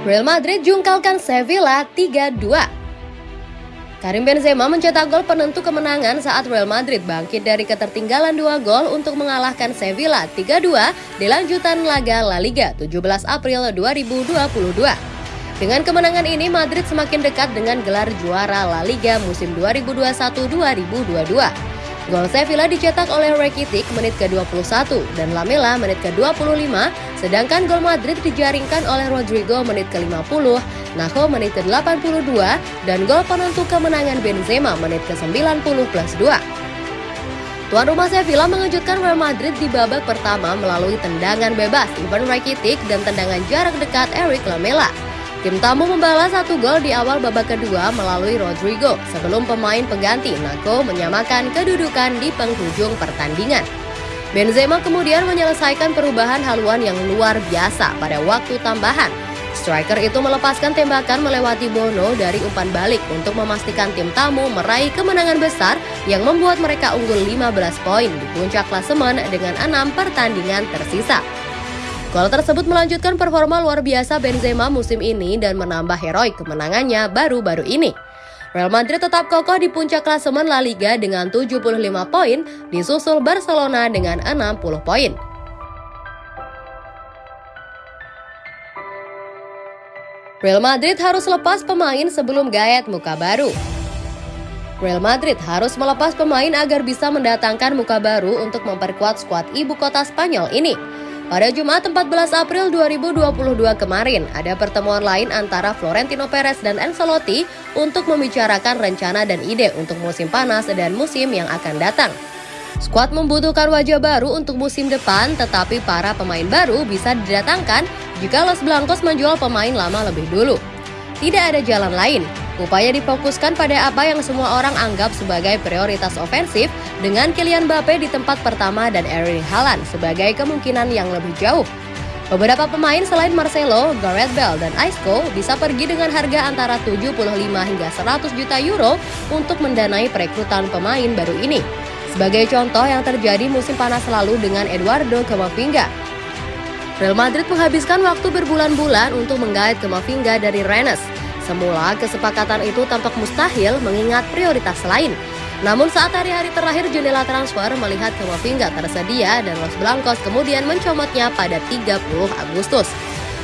Real Madrid jungkalkan Sevilla 3-2. Karim Benzema mencetak gol penentu kemenangan saat Real Madrid bangkit dari ketertinggalan dua gol untuk mengalahkan Sevilla 3-2 di lanjutan laga La Liga 17 April 2022. Dengan kemenangan ini, Madrid semakin dekat dengan gelar juara La Liga musim 2021-2022. Gol Sevilla dicetak oleh Rakitic menit ke-21 dan Lamela menit ke-25, sedangkan gol Madrid dijaringkan oleh Rodrigo menit ke-50, Nacho menit ke-82, dan gol penentu kemenangan Benzema menit ke-90 plus 2. Tuan rumah Sevilla mengejutkan Real Madrid di babak pertama melalui tendangan bebas Ivan Rakitic dan tendangan jarak dekat Eric Lamela. Tim tamu membalas satu gol di awal babak kedua melalui Rodrigo sebelum pemain pengganti Nako menyamakan kedudukan di penghujung pertandingan. Benzema kemudian menyelesaikan perubahan haluan yang luar biasa pada waktu tambahan. Striker itu melepaskan tembakan melewati Bono dari umpan balik untuk memastikan tim tamu meraih kemenangan besar yang membuat mereka unggul 15 poin di puncak klasemen dengan enam pertandingan tersisa. Gol tersebut melanjutkan performa luar biasa Benzema musim ini dan menambah heroik kemenangannya baru-baru ini. Real Madrid tetap kokoh di puncak klasemen La Liga dengan 75 poin, disusul Barcelona dengan 60 poin. Real Madrid harus lepas pemain sebelum gayet muka baru. Real Madrid harus melepas pemain agar bisa mendatangkan muka baru untuk memperkuat skuad ibu kota Spanyol ini. Pada Jumat 14 April 2022 kemarin, ada pertemuan lain antara Florentino Perez dan Ancelotti untuk membicarakan rencana dan ide untuk musim panas dan musim yang akan datang. Skuad membutuhkan wajah baru untuk musim depan, tetapi para pemain baru bisa didatangkan jika Los Blancos menjual pemain lama lebih dulu. Tidak ada jalan lain, Upaya difokuskan pada apa yang semua orang anggap sebagai prioritas ofensif dengan Kylian Mbappe di tempat pertama dan Erling Haaland sebagai kemungkinan yang lebih jauh. Beberapa pemain selain Marcelo, Gareth Bale, dan Isco bisa pergi dengan harga antara 75 hingga 100 juta euro untuk mendanai perekrutan pemain baru ini. Sebagai contoh yang terjadi musim panas lalu dengan Eduardo Camavinga. Real Madrid menghabiskan waktu berbulan-bulan untuk menggait Camavinga dari Rennes Semula, kesepakatan itu tampak mustahil mengingat prioritas lain. Namun saat hari-hari terakhir jendela transfer melihat Kamavinga tersedia dan Los Blancos kemudian mencomotnya pada 30 Agustus.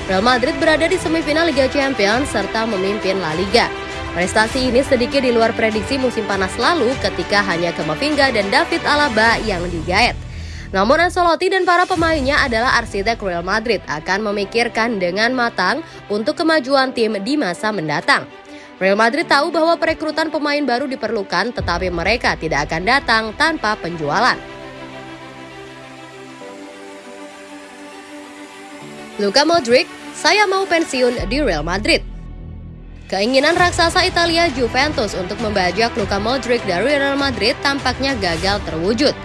Real Madrid berada di semifinal Liga Champions serta memimpin La Liga. Prestasi ini sedikit di luar prediksi musim panas lalu ketika hanya Kamavinga dan David Alaba yang digait. Namun Ancelotti dan para pemainnya adalah arsitek Real Madrid akan memikirkan dengan matang untuk kemajuan tim di masa mendatang. Real Madrid tahu bahwa perekrutan pemain baru diperlukan tetapi mereka tidak akan datang tanpa penjualan. Luka Modric, saya mau pensiun di Real Madrid. Keinginan raksasa Italia Juventus untuk membajak Luka Modric dari Real Madrid tampaknya gagal terwujud.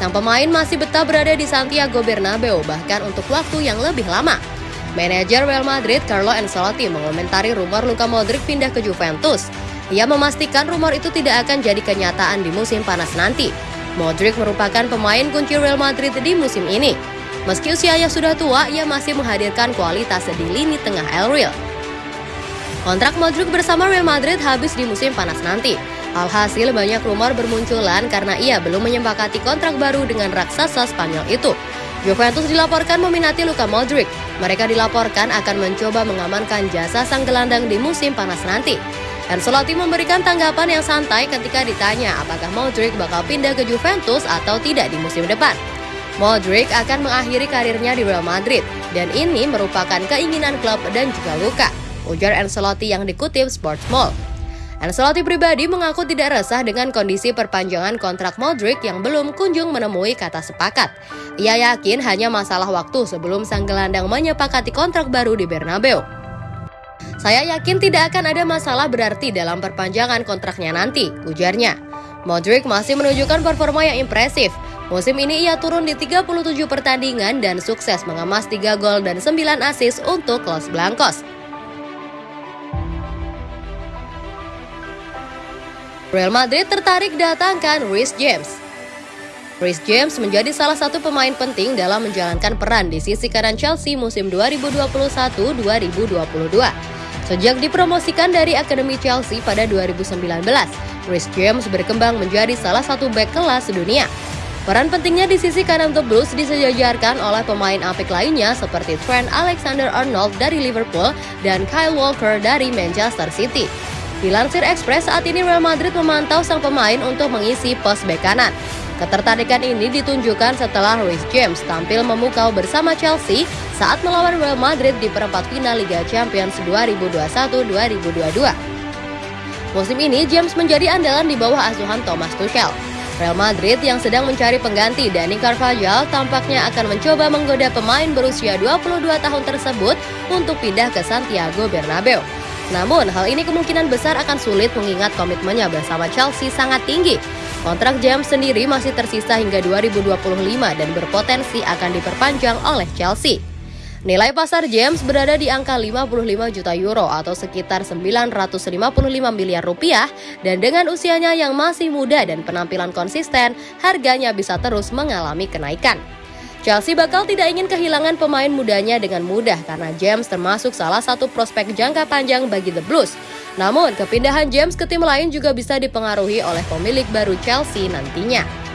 Sang pemain masih betah berada di Santiago Bernabeu bahkan untuk waktu yang lebih lama. Manajer Real Madrid Carlo Ancelotti mengomentari rumor Luka Modric pindah ke Juventus. Ia memastikan rumor itu tidak akan jadi kenyataan di musim panas nanti. Modric merupakan pemain kunci Real Madrid di musim ini. Meski usianya sudah tua, ia masih menghadirkan kualitas di lini tengah El Real. Kontrak Modric bersama Real Madrid habis di musim panas nanti. Alhasil banyak rumor bermunculan karena ia belum menyepakati kontrak baru dengan raksasa Spanyol itu. Juventus dilaporkan meminati Luka Modric. Mereka dilaporkan akan mencoba mengamankan jasa sang gelandang di musim panas nanti. Ancelotti memberikan tanggapan yang santai ketika ditanya apakah Modric bakal pindah ke Juventus atau tidak di musim depan. Modric akan mengakhiri karirnya di Real Madrid dan ini merupakan keinginan klub dan juga Luka, ujar Ancelotti yang dikutip Sports Mall. Ancelotti pribadi mengaku tidak resah dengan kondisi perpanjangan kontrak Modric yang belum kunjung menemui kata sepakat. Ia yakin hanya masalah waktu sebelum sang gelandang menyepakati kontrak baru di Bernabeu. Saya yakin tidak akan ada masalah berarti dalam perpanjangan kontraknya nanti, ujarnya. Modric masih menunjukkan performa yang impresif. Musim ini ia turun di 37 pertandingan dan sukses mengemas 3 gol dan 9 assist untuk Los Blancos. Real Madrid tertarik datangkan Rhys James. Rhys James menjadi salah satu pemain penting dalam menjalankan peran di sisi kanan Chelsea musim 2021-2022. Sejak dipromosikan dari Akademi Chelsea pada 2019, Rhys James berkembang menjadi salah satu back kelas dunia. Peran pentingnya di sisi kanan The Blues disejajarkan oleh pemain apik lainnya seperti Trent Alexander-Arnold dari Liverpool dan Kyle Walker dari Manchester City. Dilansir Express, saat ini Real Madrid memantau sang pemain untuk mengisi pos bek kanan. Ketertarikan ini ditunjukkan setelah Luis James tampil memukau bersama Chelsea saat melawan Real Madrid di perempat final Liga Champions 2021-2022. Musim ini James menjadi andalan di bawah asuhan Thomas Tuchel. Real Madrid yang sedang mencari pengganti Dani Carvajal tampaknya akan mencoba menggoda pemain berusia 22 tahun tersebut untuk pindah ke Santiago Bernabeu. Namun, hal ini kemungkinan besar akan sulit mengingat komitmennya bersama Chelsea sangat tinggi. Kontrak James sendiri masih tersisa hingga 2025 dan berpotensi akan diperpanjang oleh Chelsea. Nilai pasar James berada di angka 55 juta euro atau sekitar 955 miliar rupiah dan dengan usianya yang masih muda dan penampilan konsisten, harganya bisa terus mengalami kenaikan. Chelsea bakal tidak ingin kehilangan pemain mudanya dengan mudah karena James termasuk salah satu prospek jangka panjang bagi The Blues. Namun, kepindahan James ke tim lain juga bisa dipengaruhi oleh pemilik baru Chelsea nantinya.